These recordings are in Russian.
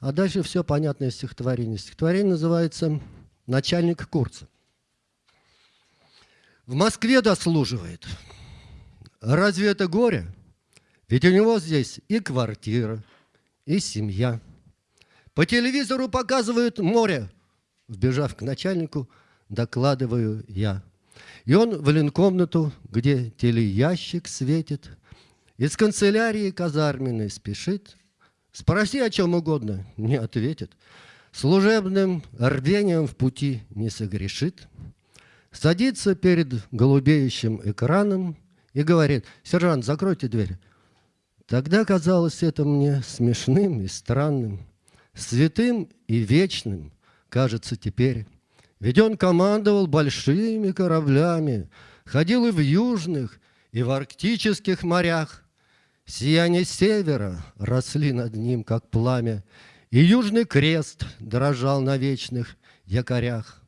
А дальше все понятное стихотворение. Стихотворение называется «Начальник курса». В Москве дослуживает. Разве это горе? Ведь у него здесь и квартира, и семья. По телевизору показывают море. Вбежав к начальнику, докладываю я. И он в ленкомнату, где телеящик светит, из канцелярии казарменной спешит. Спроси о чем угодно, не ответит. Служебным рвением в пути не согрешит. Садится перед голубеющим экраном и говорит, «Сержант, закройте дверь». Тогда казалось это мне смешным и странным, святым и вечным, кажется теперь. Ведь он командовал большими кораблями, ходил и в южных, и в арктических морях. Сияние севера росли над ним, как пламя, и южный крест дрожал на вечных якорях.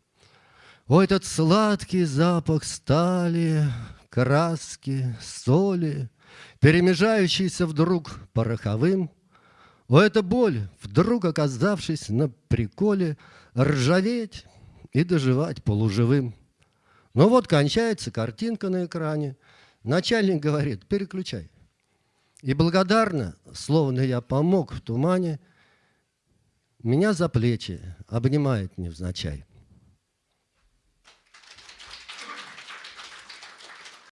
О, этот сладкий запах стали, краски, соли, перемежающийся вдруг пороховым. О, эта боль, вдруг оказавшись на приколе, ржаветь и доживать полуживым. Но вот кончается картинка на экране. Начальник говорит, переключай. И благодарно, словно я помог в тумане, меня за плечи обнимает невзначай.